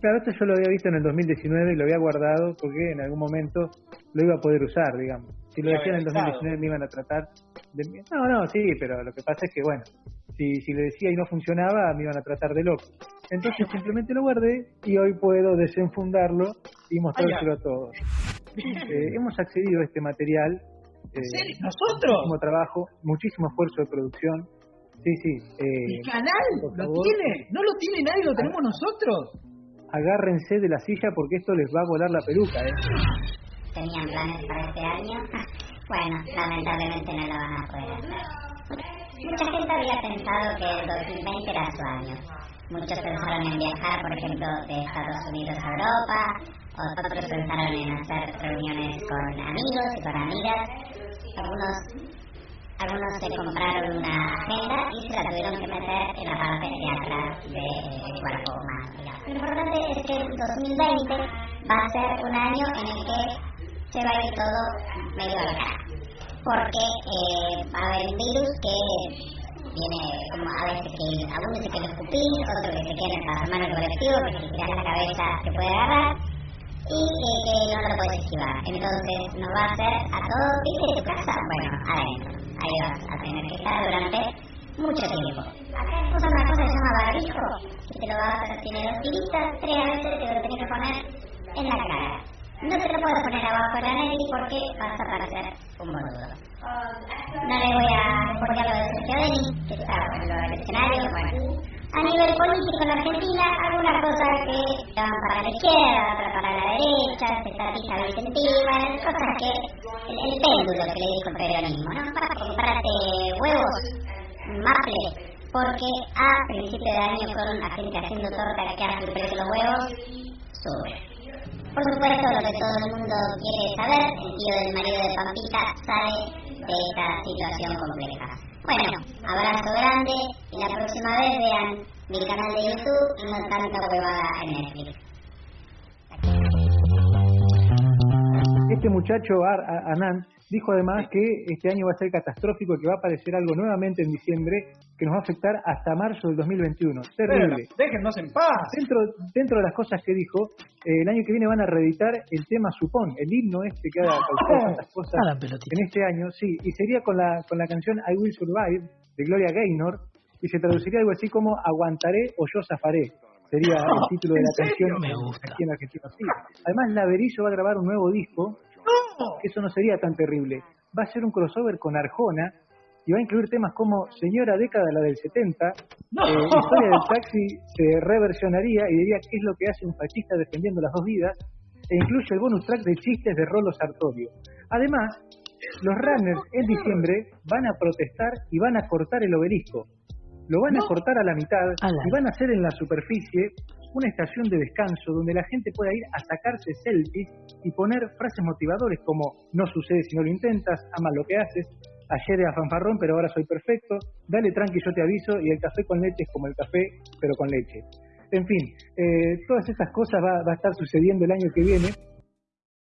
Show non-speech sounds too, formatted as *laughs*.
Claro, esto yo lo había visto en el 2019 y lo había guardado porque en algún momento lo iba a poder usar, digamos. Si lo decía en el 2019 me iban a tratar de... No, no, sí, pero lo que pasa es que, bueno, si, si le decía y no funcionaba, me iban a tratar de loco. Entonces *laughs* simplemente lo guardé y hoy puedo desenfundarlo y mostrárselo a todos. Eh, hemos accedido a este material. Eh, ¿Nosotros? Muchísimo trabajo, muchísimo esfuerzo de producción. Sí, sí. Eh, ¿El canal? ¿Lo tiene? ¿No lo tiene nadie? ¿Lo tenemos nosotros? Agárrense de la silla porque esto les va a volar la peluca, ¿eh? Tenían planes para este año. *laughs* Bueno, lamentablemente no lo van a poder. Mucha gente había pensado que el 2020 era su año. Muchos pensaron en viajar, por ejemplo, de Estados Unidos a Europa, otros pensaron en hacer reuniones con amigos y con amigas. Algunos algunos se compraron una agenda y se la tuvieron que meter en la parte de atrás del cuerpo humano. Lo importante es que el 2020 va a ser un año en el que se va a ir todo medio a la cara. Porque eh, va a haber un virus que viene como a veces que algunos se quiere escupir, otros que se quieren transformar en colectivo, que si tiras la cabeza se puede agarrar y eh, que no lo puedes esquivar. Entonces nos va a hacer a todos, ¿viste tu casa? Bueno, adentro ahí vas a tener que estar durante mucho tiempo. Acá una cosa que se llama barbijo, que te lo vas a tener dos tiritas, tres veces te lo tienes que poner en la cara. No te lo puedo poner abajo de la nariz porque vas a parecer un boludo. No le voy a poner lo de Sergio Denis, que está en el escenario, bueno. A nivel político en Argentina, algunas cosas que van para la izquierda, otras para la derecha, se estatiza Vicentín, cosas que el, péndulo que le dijo el peronismo, ¿no? Para comprarte huevos, maple, porque a principio de año con la gente haciendo torta que hace el precio de los huevos, sube. Por supuesto, lo que todo el mundo quiere saber, el tío del marido de Pampita sabe de esta situación compleja. Bueno, abrazo grande y la próxima vez vean mi canal de YouTube y no tanta huevada en Netflix. Este muchacho, Anand, dijo además que este año va a ser catastrófico y que va a aparecer algo nuevamente en diciembre que nos va a afectar hasta marzo del 2021. Terrible. déjennos en paz. Dentro, dentro de las cosas que dijo, eh, el año que viene van a reeditar el tema Supón, el himno este que ha causado tantas cosas en este año, sí, y sería con la, con la canción I Will Survive de Gloria Gaynor, y se traduciría algo así como Aguantaré o yo zafaré sería *laughs* el título de la canción aquí en Argentina. Sí. Además, Laverillo va a grabar un nuevo disco, eso no sería tan terrible. Va a ser un crossover con Arjona y va a incluir temas como Señora Década, la del 70, eh, Historia del Taxi se reversionaría y diría qué es lo que hace un fascista defendiendo las dos vidas, e incluye el bonus track de chistes de Rolo Sartorio. Además, los runners en diciembre van a protestar y van a cortar el obelisco lo van a cortar a la mitad y van a hacer en la superficie una estación de descanso donde la gente pueda ir a sacarse selfies y poner frases motivadores como no sucede si no lo intentas, ama lo que haces, ayer era fanfarrón pero ahora soy perfecto, dale tranqui yo te aviso y el café con leche es como el café pero con leche. En fin, eh, todas esas cosas va, va a estar sucediendo el año que viene